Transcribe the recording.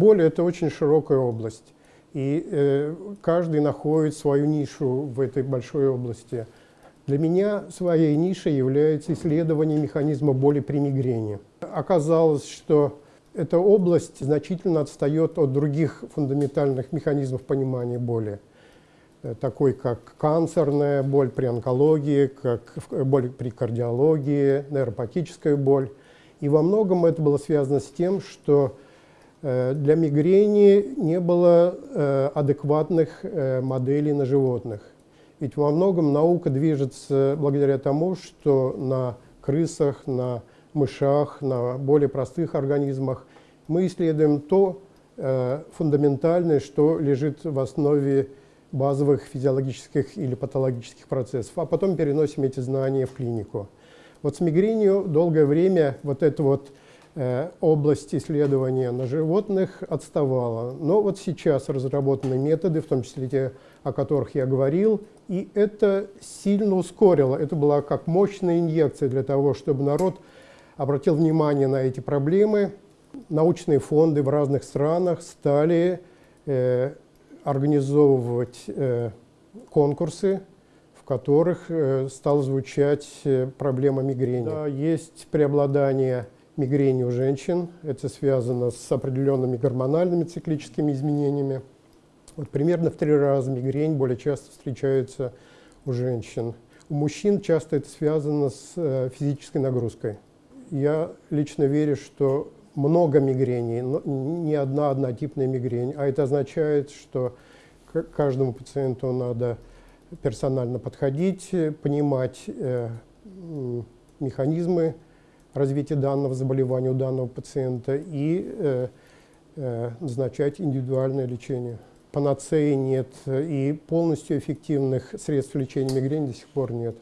боль – это очень широкая область. И э, каждый находит свою нишу в этой большой области. Для меня своей нишей является исследование механизма боли при мигрени. Оказалось, что эта область значительно отстает от других фундаментальных механизмов понимания боли, э, такой как канцерная боль при онкологии, как боль при кардиологии, нейропатическая боль. И во многом это было связано с тем, что Э, для мигрени не было э, адекватных э, моделей на животных. Ведь во многом наука движется благодаря тому, что на крысах, на мышах, на более простых организмах мы исследуем то фундаментальное, что лежит в основе базовых физиологических или патологических процессов, а потом переносим эти знания в клинику. Вот с мигренью долгое время вот это вот Э, область исследования на животных отставала. Но вот сейчас разработаны методы, в том числе те, о которых я говорил, и это сильно ускорило. Это была как мощная инъекция для того, чтобы народ обратил внимание на эти проблемы. Научные фонды в разных странах стали э, организовывать э, конкурсы, в которых э, стала звучать э, проблема мигрени. Да, есть преобладание мигрени у женщин. Это связано с определенными гормональными циклическими изменениями. Вот примерно в три раза мигрень более часто встречается у женщин. У мужчин часто это связано с э, физической нагрузкой. Я лично верю, что много мигрений, но не одна однотипная мигрень, а это означает, что к каждому пациенту надо персонально подходить, понимать э, механизмы развития данного заболевания у данного пациента и э, э, назначать индивидуальное лечение. Панацеи нет и полностью эффективных средств лечения мигрени до сих пор нет.